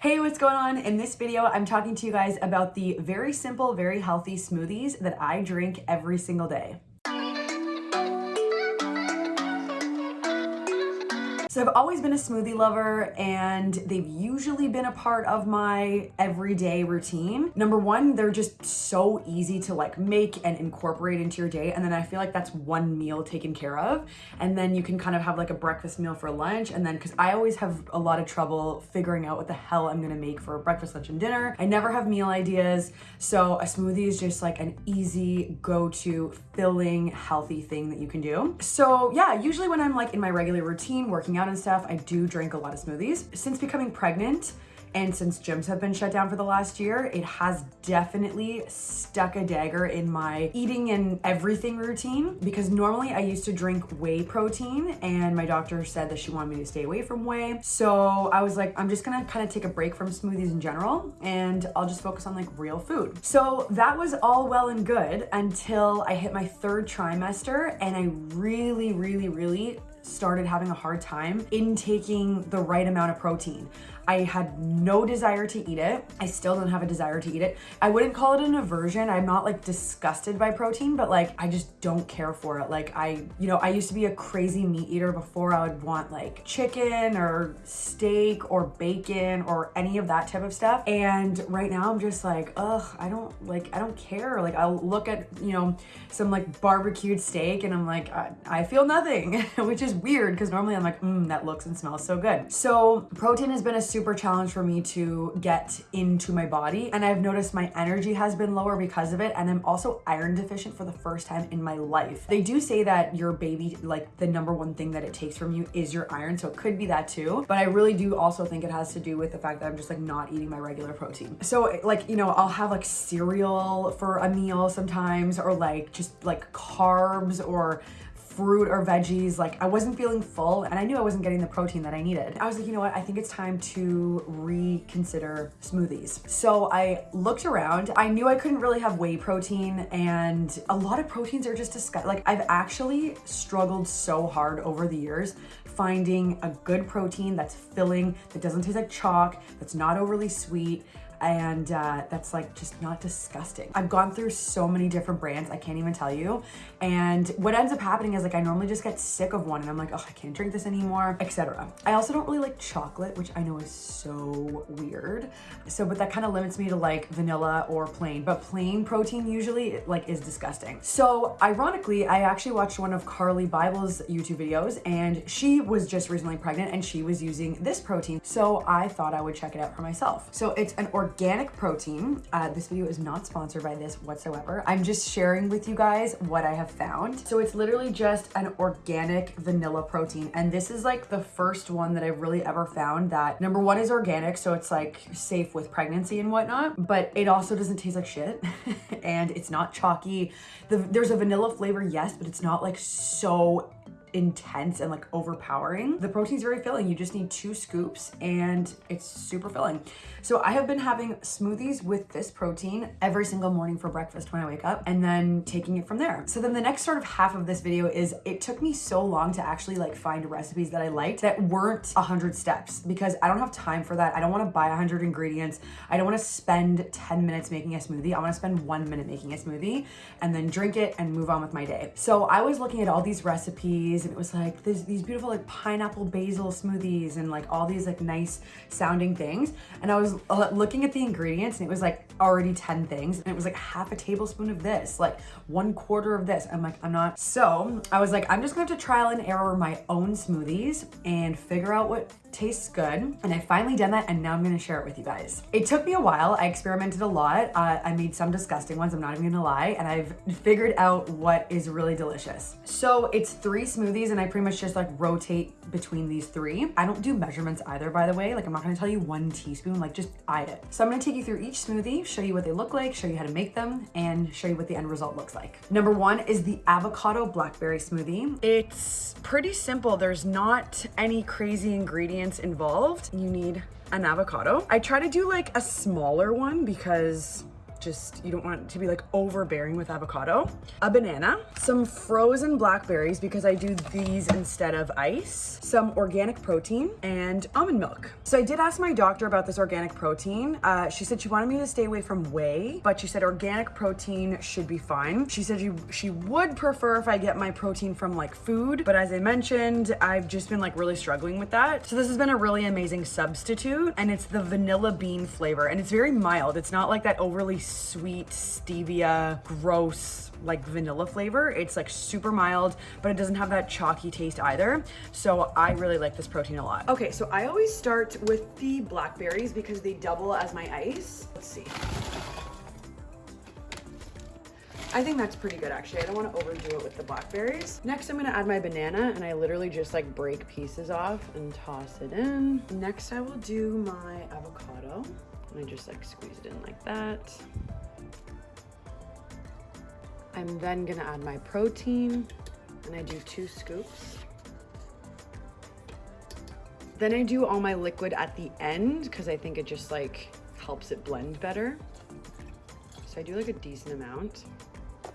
Hey, what's going on? In this video, I'm talking to you guys about the very simple, very healthy smoothies that I drink every single day. So I've always been a smoothie lover and they've usually been a part of my everyday routine. Number one, they're just so easy to like make and incorporate into your day. And then I feel like that's one meal taken care of. And then you can kind of have like a breakfast meal for lunch. And then, cause I always have a lot of trouble figuring out what the hell I'm gonna make for breakfast, lunch, and dinner. I never have meal ideas. So a smoothie is just like an easy go-to filling, healthy thing that you can do. So yeah, usually when I'm like in my regular routine, working out and stuff, I do drink a lot of smoothies. Since becoming pregnant, and since gyms have been shut down for the last year, it has definitely stuck a dagger in my eating and everything routine because normally I used to drink whey protein and my doctor said that she wanted me to stay away from whey. So I was like, I'm just gonna kind of take a break from smoothies in general and I'll just focus on like real food. So that was all well and good until I hit my third trimester and I really, really, really started having a hard time intaking the right amount of protein. I had no desire to eat it. I still don't have a desire to eat it. I wouldn't call it an aversion. I'm not like disgusted by protein, but like I just don't care for it. Like I, you know, I used to be a crazy meat eater before I would want like chicken or steak or bacon or any of that type of stuff. And right now I'm just like, ugh, I don't like, I don't care. Like I'll look at, you know, some like barbecued steak and I'm like, I, I feel nothing, which is weird because normally I'm like, mmm, that looks and smells so good. So protein has been a super challenge for me to get into my body. And I've noticed my energy has been lower because of it. And I'm also iron deficient for the first time in my life. They do say that your baby, like the number one thing that it takes from you is your iron. So it could be that too. But I really do also think it has to do with the fact that I'm just like not eating my regular protein. So like, you know, I'll have like cereal for a meal sometimes or like just like carbs or fruit or veggies. Like I wasn't feeling full and I knew I wasn't getting the protein that I needed. I was like, you know what? I think it's time to reconsider smoothies. So I looked around. I knew I couldn't really have whey protein and a lot of proteins are just disgusting. Like I've actually struggled so hard over the years finding a good protein that's filling, that doesn't taste like chalk, that's not overly sweet, and uh, that's like just not disgusting. I've gone through so many different brands, I can't even tell you. And what ends up happening is like I normally just get sick of one and I'm like, oh, I can't drink this anymore, etc. I also don't really like chocolate, which I know is so weird. So, but that kind of limits me to like vanilla or plain, but plain protein usually like is disgusting. So ironically, I actually watched one of Carly Bybel's YouTube videos and she was just recently pregnant and she was using this protein. So I thought I would check it out for myself. So it's an organic organic protein. Uh, this video is not sponsored by this whatsoever. I'm just sharing with you guys what I have found. So it's literally just an organic vanilla protein. And this is like the first one that I've really ever found that number one is organic. So it's like safe with pregnancy and whatnot, but it also doesn't taste like shit. and it's not chalky. The, there's a vanilla flavor, yes, but it's not like so intense and like overpowering. The protein's very filling. You just need two scoops and it's super filling. So I have been having smoothies with this protein every single morning for breakfast when I wake up and then taking it from there. So then the next sort of half of this video is it took me so long to actually like find recipes that I liked that weren't 100 steps because I don't have time for that. I don't want to buy 100 ingredients. I don't want to spend 10 minutes making a smoothie. I want to spend one minute making a smoothie and then drink it and move on with my day. So I was looking at all these recipes smoothies and it was like this, these beautiful like pineapple basil smoothies and like all these like nice sounding things. And I was looking at the ingredients and it was like already 10 things. And it was like half a tablespoon of this, like one quarter of this. I'm like, I'm not. So I was like, I'm just gonna have to trial and error my own smoothies and figure out what tastes good. And I finally done that and now I'm gonna share it with you guys. It took me a while. I experimented a lot. Uh, I made some disgusting ones, I'm not even gonna lie. And I've figured out what is really delicious. So it's three smoothies and I pretty much just like rotate between these three. I don't do measurements either, by the way. Like I'm not gonna tell you one teaspoon, like just eye it. So I'm gonna take you through each smoothie, show you what they look like, show you how to make them, and show you what the end result looks like. Number one is the avocado blackberry smoothie. It's pretty simple. There's not any crazy ingredients ingredients involved. You need an avocado. I try to do like a smaller one because just, you don't want to be like overbearing with avocado. A banana, some frozen blackberries because I do these instead of ice, some organic protein, and almond milk. So I did ask my doctor about this organic protein. Uh, she said she wanted me to stay away from whey, but she said organic protein should be fine. She said she, she would prefer if I get my protein from like food, but as I mentioned, I've just been like really struggling with that. So this has been a really amazing substitute and it's the vanilla bean flavor and it's very mild. It's not like that overly sweet stevia, gross like vanilla flavor. It's like super mild, but it doesn't have that chalky taste either. So I really like this protein a lot. Okay, so I always start with the blackberries because they double as my ice. Let's see. I think that's pretty good actually. I don't want to overdo it with the blackberries. Next, I'm going to add my banana and I literally just like break pieces off and toss it in. Next, I will do my avocado and I just like squeeze it in like that. I'm then gonna add my protein and I do two scoops. Then I do all my liquid at the end because I think it just like helps it blend better. So I do like a decent amount.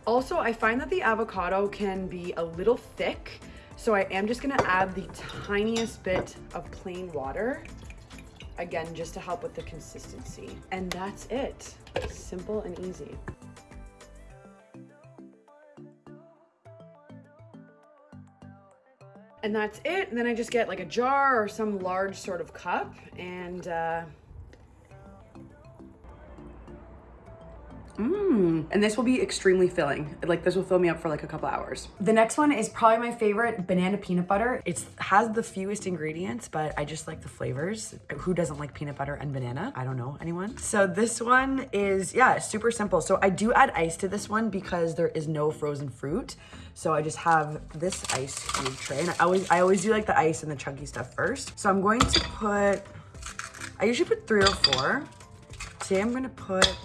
Also, I find that the avocado can be a little thick, so I am just gonna add the tiniest bit of plain water, again, just to help with the consistency. And that's it, simple and easy. And that's it. And then I just get like a jar or some large sort of cup and uh, Mmm, and this will be extremely filling. Like this will fill me up for like a couple hours. The next one is probably my favorite, banana peanut butter. It has the fewest ingredients, but I just like the flavors. Who doesn't like peanut butter and banana? I don't know anyone. So this one is, yeah, super simple. So I do add ice to this one because there is no frozen fruit. So I just have this ice cube tray and I always, I always do like the ice and the chunky stuff first. So I'm going to put, I usually put three or four. Today I'm gonna put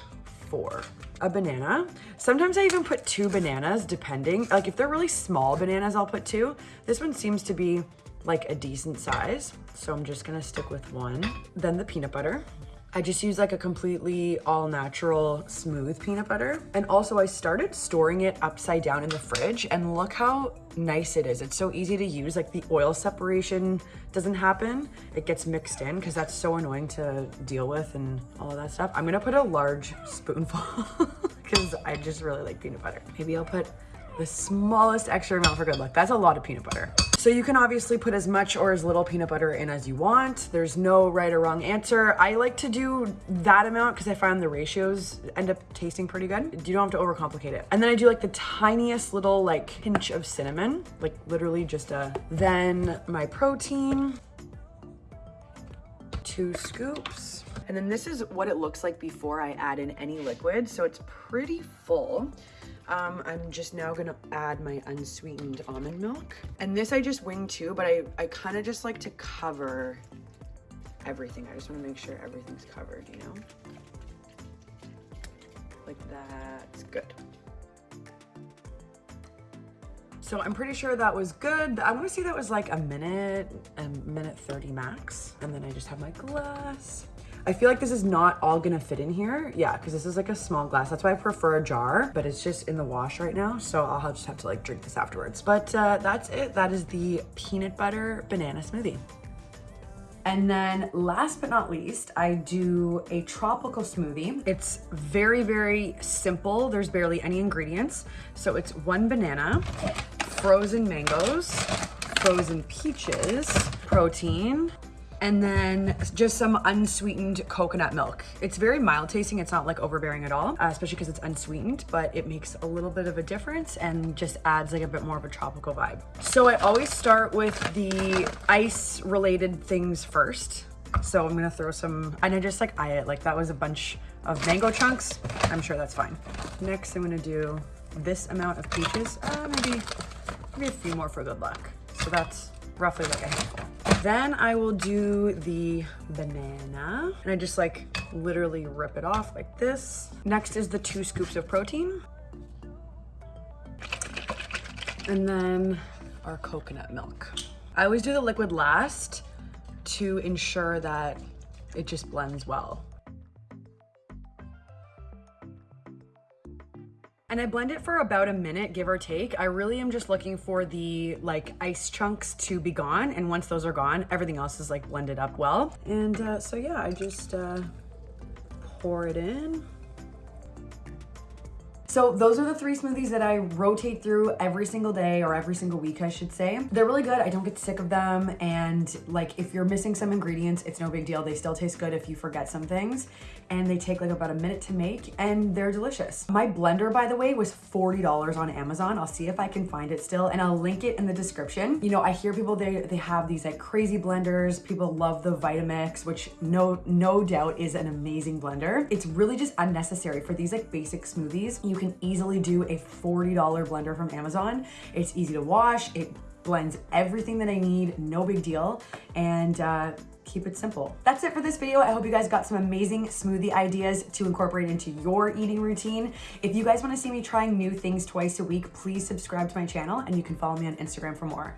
a banana. Sometimes I even put two bananas depending. Like if they're really small bananas, I'll put two. This one seems to be like a decent size. So I'm just gonna stick with one. Then the peanut butter. I just use like a completely all natural smooth peanut butter. And also I started storing it upside down in the fridge and look how nice it is. It's so easy to use. Like the oil separation doesn't happen. It gets mixed in because that's so annoying to deal with and all of that stuff. I'm gonna put a large spoonful because I just really like peanut butter. Maybe I'll put the smallest extra amount for good luck. That's a lot of peanut butter. So you can obviously put as much or as little peanut butter in as you want. There's no right or wrong answer. I like to do that amount because I find the ratios end up tasting pretty good. You don't have to overcomplicate it. And then I do like the tiniest little like pinch of cinnamon, like literally just a, then my protein, two scoops. And then this is what it looks like before I add in any liquid. So it's pretty full. Um, I'm just now gonna add my unsweetened almond milk. And this I just wing too, but I, I kind of just like to cover everything. I just wanna make sure everything's covered, you know? Like that's good. So I'm pretty sure that was good. I wanna say that was like a minute, a minute 30 max. And then I just have my glass. I feel like this is not all gonna fit in here. Yeah, because this is like a small glass. That's why I prefer a jar, but it's just in the wash right now. So I'll just have to like drink this afterwards. But uh, that's it. That is the peanut butter banana smoothie. And then last but not least, I do a tropical smoothie. It's very, very simple. There's barely any ingredients. So it's one banana, frozen mangoes, frozen peaches, protein, and then just some unsweetened coconut milk. It's very mild tasting. It's not like overbearing at all, uh, especially because it's unsweetened, but it makes a little bit of a difference and just adds like a bit more of a tropical vibe. So I always start with the ice related things first. So I'm gonna throw some, and I just like eye it, like that was a bunch of mango chunks. I'm sure that's fine. Next, I'm gonna do this amount of peaches, uh, maybe, maybe a few more for good luck. So that's roughly like a handful. Then I will do the banana and I just like literally rip it off like this. Next is the two scoops of protein. And then our coconut milk. I always do the liquid last to ensure that it just blends well. And I blend it for about a minute, give or take. I really am just looking for the like ice chunks to be gone. And once those are gone, everything else is like blended up well. And uh, so yeah, I just uh, pour it in. So those are the three smoothies that I rotate through every single day or every single week, I should say. They're really good. I don't get sick of them. And like if you're missing some ingredients, it's no big deal. They still taste good if you forget some things. And they take like about a minute to make and they're delicious. My blender, by the way, was $40 on Amazon. I'll see if I can find it still and I'll link it in the description. You know, I hear people, they, they have these like crazy blenders. People love the Vitamix, which no, no doubt is an amazing blender. It's really just unnecessary for these like basic smoothies. You can easily do a $40 blender from Amazon. It's easy to wash. It blends everything that I need, no big deal. And uh, keep it simple. That's it for this video. I hope you guys got some amazing smoothie ideas to incorporate into your eating routine. If you guys wanna see me trying new things twice a week, please subscribe to my channel and you can follow me on Instagram for more.